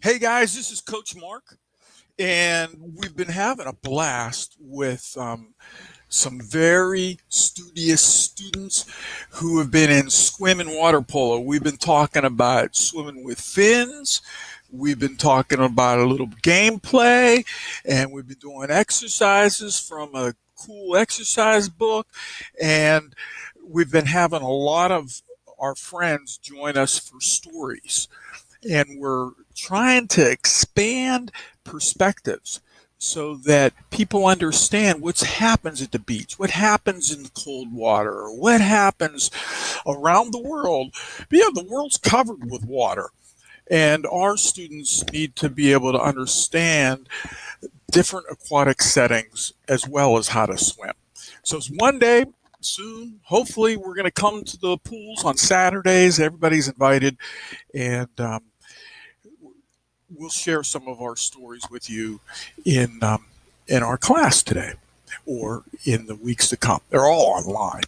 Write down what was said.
Hey guys, this is Coach Mark, and we've been having a blast with um, some very studious students who have been in swim and water polo. We've been talking about swimming with fins. We've been talking about a little gameplay, and we've been doing exercises from a cool exercise book, and we've been having a lot of our friends join us for stories and we're trying to expand perspectives so that people understand what happens at the beach, what happens in the cold water, what happens around the world. But yeah, the world's covered with water. And our students need to be able to understand different aquatic settings as well as how to swim. So it's one day soon, hopefully, we're going to come to the pools on Saturdays. Everybody's invited. And um, we'll share some of our stories with you in um, in our class today or in the weeks to come. They're all online.